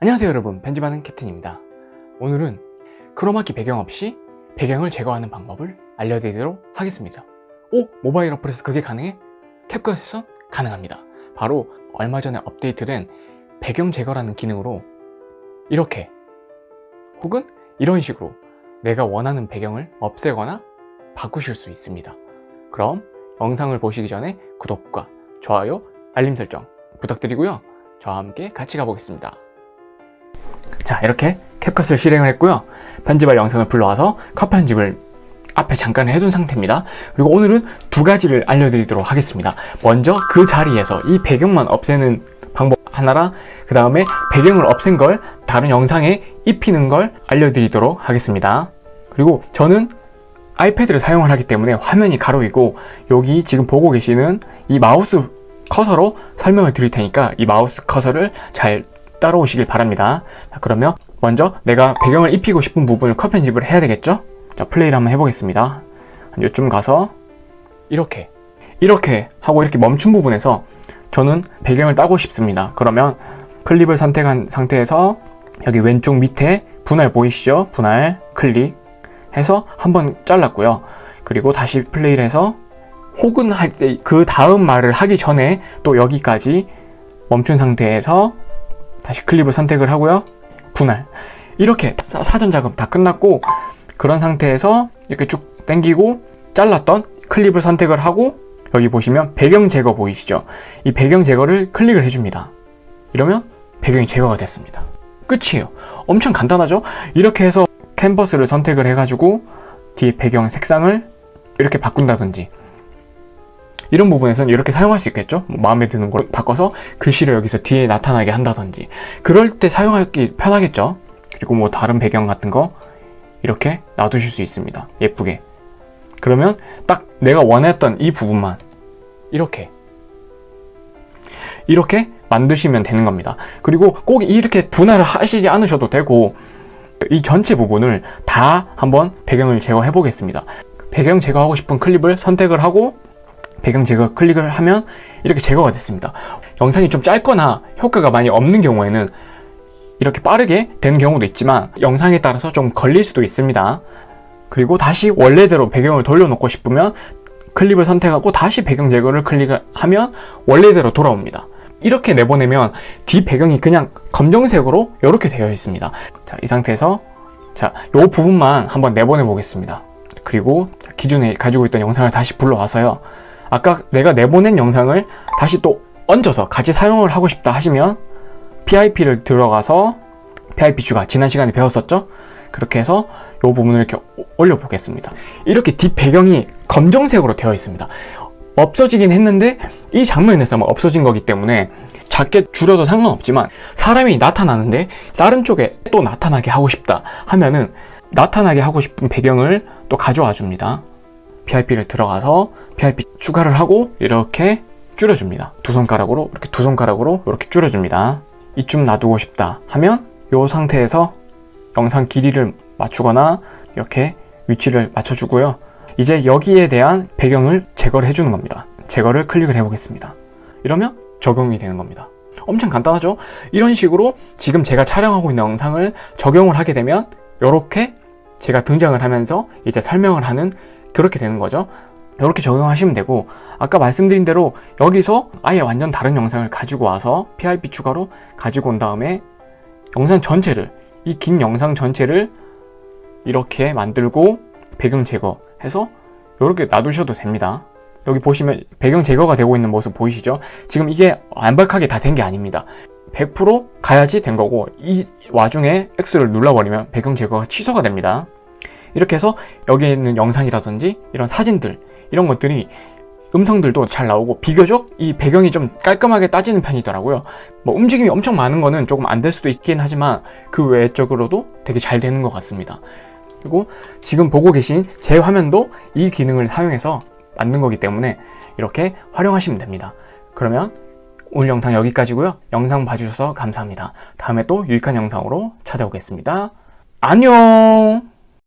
안녕하세요 여러분. 편집하는 캡틴입니다. 오늘은 크로마키 배경 없이 배경을 제거하는 방법을 알려드리도록 하겠습니다. 오! 모바일 어플에서 그게 가능해? 캡컷에서 가능합니다. 바로 얼마 전에 업데이트된 배경 제거라는 기능으로 이렇게 혹은 이런 식으로 내가 원하는 배경을 없애거나 바꾸실 수 있습니다. 그럼 영상을 보시기 전에 구독과 좋아요, 알림 설정 부탁드리고요. 저와 함께 같이 가보겠습니다 자 이렇게 캡컷을 실행을 했고요. 편집할 영상을 불러와서 컷 편집을 앞에 잠깐 해둔 상태입니다. 그리고 오늘은 두 가지를 알려드리도록 하겠습니다. 먼저 그 자리에서 이 배경만 없애는 방법 하나랑 그 다음에 배경을 없앤 걸 다른 영상에 입히는 걸 알려드리도록 하겠습니다. 그리고 저는 iPad를 사용을 하기 때문에 화면이 가로이고 여기 지금 보고 계시는 이 마우스 커서로 설명을 드릴 테니까 이 마우스 커서를 잘 따라오시길 바랍니다 자, 그러면 먼저 내가 배경을 입히고 싶은 부분을 컷 편집을 해야 되겠죠? 자 플레이를 한번 해보겠습니다 요쯤 가서 이렇게 이렇게 하고 이렇게 멈춘 부분에서 저는 배경을 따고 싶습니다 그러면 클립을 선택한 상태에서 여기 왼쪽 밑에 분할 보이시죠? 분할 클릭 해서 한번 잘랐고요 그리고 다시 플레이를 해서 혹은 그 다음 말을 하기 전에 또 여기까지 멈춘 상태에서 다시 클립을 선택을 하고요. 분할. 이렇게 사전 작업 다 끝났고 그런 상태에서 이렇게 쭉 당기고 잘랐던 클립을 선택을 하고 여기 보시면 배경 제거 보이시죠? 이 배경 제거를 클릭을 해줍니다. 이러면 배경이 제거가 됐습니다. 끝이에요. 엄청 간단하죠? 이렇게 해서 캔버스를 선택을 해가지고 뒤에 배경 색상을 이렇게 바꾼다든지 이런 부분에서는 이렇게 사용할 수 있겠죠? 뭐 마음에 드는 걸 바꿔서 글씨를 여기서 뒤에 나타나게 한다든지. 그럴 때 사용하기 편하겠죠? 그리고 뭐 다른 배경 같은 거 이렇게 놔두실 수 있습니다. 예쁘게. 그러면 딱 내가 원했던 이 부분만 이렇게. 이렇게 만드시면 되는 겁니다. 그리고 꼭 이렇게 분할을 하시지 않으셔도 되고 이 전체 부분을 다 한번 배경을 제거해 보겠습니다. 배경 제거하고 싶은 클립을 선택을 하고 배경 제거 클릭을 하면 이렇게 제거가 됐습니다. 영상이 좀 짧거나 효과가 많이 없는 경우에는 이렇게 빠르게 되는 경우도 있지만 영상에 따라서 좀 걸릴 수도 있습니다. 그리고 다시 원래대로 배경을 돌려놓고 싶으면 클립을 선택하고 다시 배경 제거를 클릭하면 원래대로 돌아옵니다. 이렇게 내보내면 뒷 배경이 그냥 검정색으로 이렇게 되어 있습니다. 자, 이 상태에서 자, 이 부분만 한번 내보내 보겠습니다. 그리고 기존에 가지고 있던 영상을 다시 불러와서요 아까 내가 내보낸 영상을 다시 또 얹어서 같이 사용을 하고 싶다 하시면 PIP를 들어가서 PIP 추가 지난 시간에 배웠었죠? 그렇게 해서 이 부분을 이렇게 올려 보겠습니다. 이렇게 뒷 배경이 검정색으로 되어 있습니다. 없어지긴 했는데 이 장면에서만 없어진 거기 때문에 작게 줄여도 상관없지만 사람이 나타나는데 다른 쪽에 또 나타나게 하고 싶다 하면은 나타나게 하고 싶은 배경을 또 가져와 줍니다 PIP를 들어가서 PIP 추가를 하고 이렇게 줄여줍니다. 두 손가락으로 이렇게 두 손가락으로 이렇게 줄여줍니다. 이쯤 놔두고 싶다 하면 이 상태에서 영상 길이를 맞추거나 이렇게 위치를 맞춰주고요. 이제 여기에 대한 배경을 제거를 해주는 겁니다. 제거를 클릭을 해 보겠습니다. 이러면 적용이 되는 겁니다. 엄청 간단하죠? 이런 식으로 지금 제가 촬영하고 있는 영상을 적용을 하게 되면 이렇게 제가 등장을 하면서 이제 설명을 하는 그렇게 되는 거죠. 이렇게 적용하시면 되고 아까 말씀드린 대로 여기서 아예 완전 다른 영상을 가지고 와서 PIP 추가로 가지고 온 다음에 영상 전체를 이 긴 영상 전체를 이렇게 만들고 배경 제거해서 이렇게 놔두셔도 됩니다. 여기 보시면 배경 제거가 되고 있는 모습 보이시죠? 지금 이게 완벽하게 다 된 게 아닙니다. 100% 가야지 된 거고 이 와중에 X를 눌러버리면 배경 제거가 취소가 됩니다 이렇게 해서 여기에 있는 영상이라든지 이런 사진들 이런 것들이 음성들도 잘 나오고 비교적 이 배경이 좀 깔끔하게 따지는 편이더라고요. 뭐 움직임이 엄청 많은 거는 조금 안 될 수도 있긴 하지만 그 외적으로도 되게 잘 되는 것 같습니다. 그리고 지금 보고 계신 제 화면도 이 기능을 사용해서 만든 거기 때문에 이렇게 활용하시면 됩니다. 그러면 오늘 영상 여기까지고요. 영상 봐주셔서 감사합니다. 다음에 또 유익한 영상으로 찾아오겠습니다. 안녕